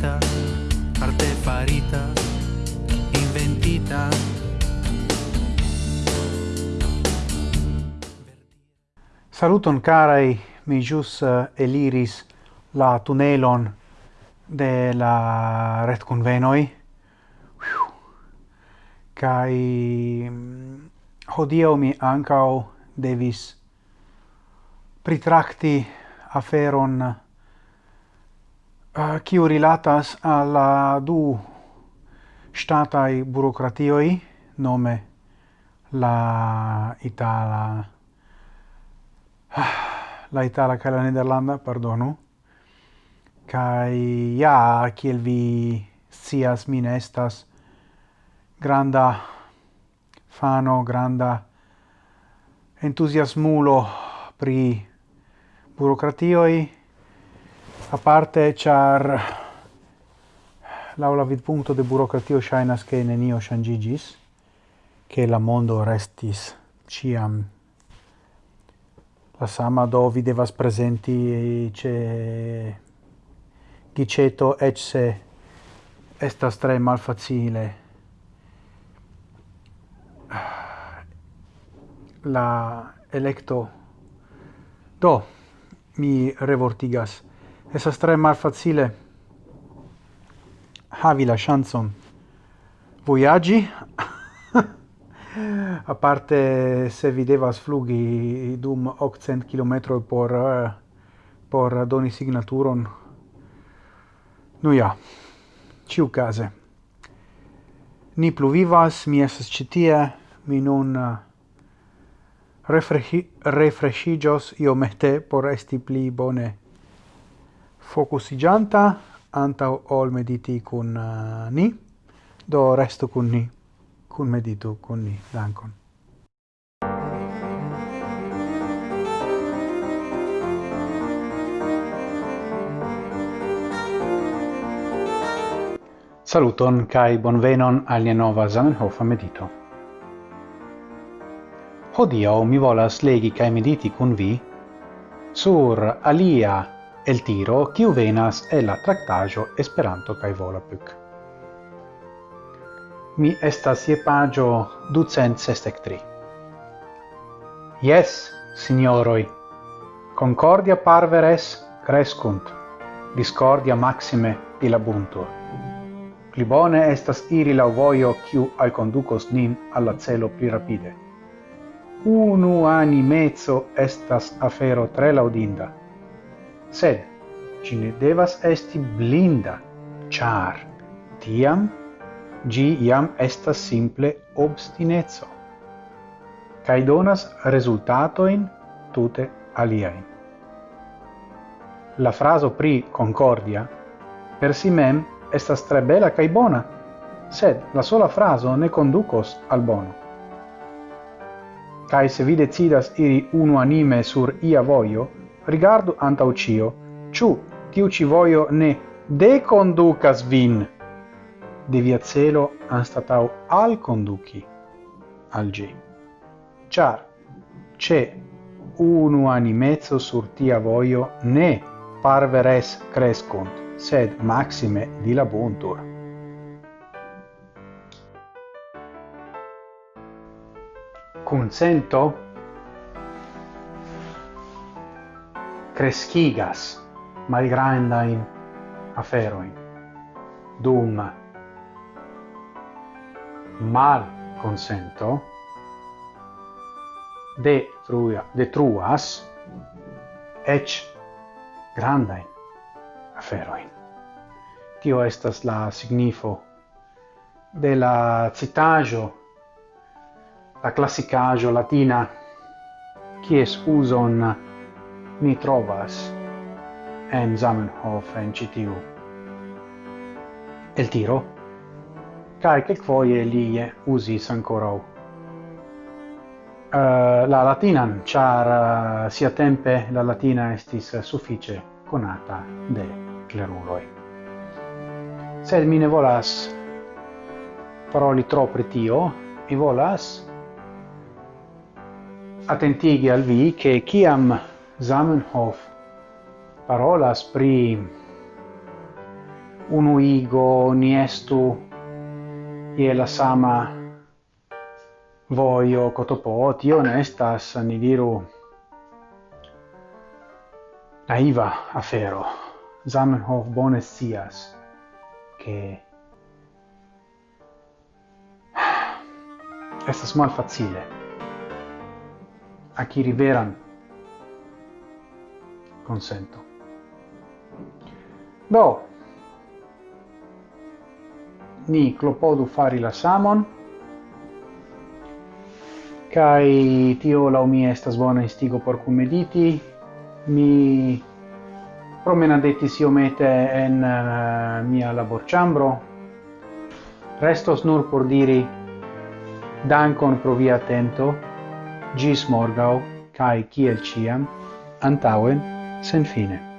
farita arte farita, inventita. Saluton carai, mi jus eh, eliris la tunelon de la ret convenoi. Kai mm, hodio mi ancao devis pritracti aferon kiu rilatas al la du statai burocratioi, nome la itala ah, la itala kaj la nederlanda, pardonu. Kaj ja, kiel vi scias, mi ne estas granda fano, granda entuziasmulo pri burokratioj, a parte char laula vid punto de burocratio ŝajnas ke nenio shangigis che la mondo restis ciam. La sama do vi devas presenti ce giceto eĉ se estas tre malfacile. La electo. Do mi revortigas. Esas tre malfacile havi la Voyagi? A parte se vi devas flugi dum 800 km por por doni signaturon nu ja ciu case. Ni pluvivas mi esas citie mi nun uh, refreshi io iomete por esti pli bone focusigianta antau ol mediti cun uh, ni, do resto cun ni, cun meditu cun ni, dankon. Saluton kai bonvenon al nia nova Zamenhof medito. Hodio mi volas legi kai mediti kun vi sur alia el tiro kiu venas el la tractajo Esperanto kaj Volapük. Mi estas je pagio 263. Yes, signoroi, concordia parveres crescunt, discordia maxime dilabuntur. Pli bone estas iri la vojo kiu alconducos nin alla celo pli rapide. Unu animezo estas afero tre laudinda sed ci ne devas esti blinda, char tiam gi iam estas simple obstinezzo, cae donas resultatoin tute aliaen. La fraso pri concordia per si mem estas tre bela cae bona, sed la sola fraso ne conducos al bono. Cae se vi decidas iri uno anime sur ia voio, rigardu anta ucio, ciu tiu ci voio ne deconducas vin de via celo anstatau al conduci al gi. Char, ce unu animezzo sur tia voio ne parveres crescunt, sed maxime dilabuntur. Consento crescigas malgrandain aferoin dum mal consento detruia, detruas ec grandain aferoin. Tio estas la signifo de la citajo, la classicajo latina, quies uson ni trovas en Zamenhof en citiu el tiro cae quelquoie li usis ancora uh, eh, la latinan char uh, eh, sia tempe la latina estis suffice conata de cleruloi sed mi ne volas paroli tro pri tio mi volas attentigi al vi che chiam Zamenhof parolas pri unu igo niestu je la sama vojo cotopo tio ne estas ni diru naiva afero. Zamenhof bone scias che estas malfacile. Akiri veran consento. Do, ni klopodu fari la samon, kai tio la mi estas bona instigo por cumediti, mi promenadetis iomete en uh, mia laborciambro, restos nur por diri dankon pro via atento, gis morgau, kai kiel ciam, antauen, sen fine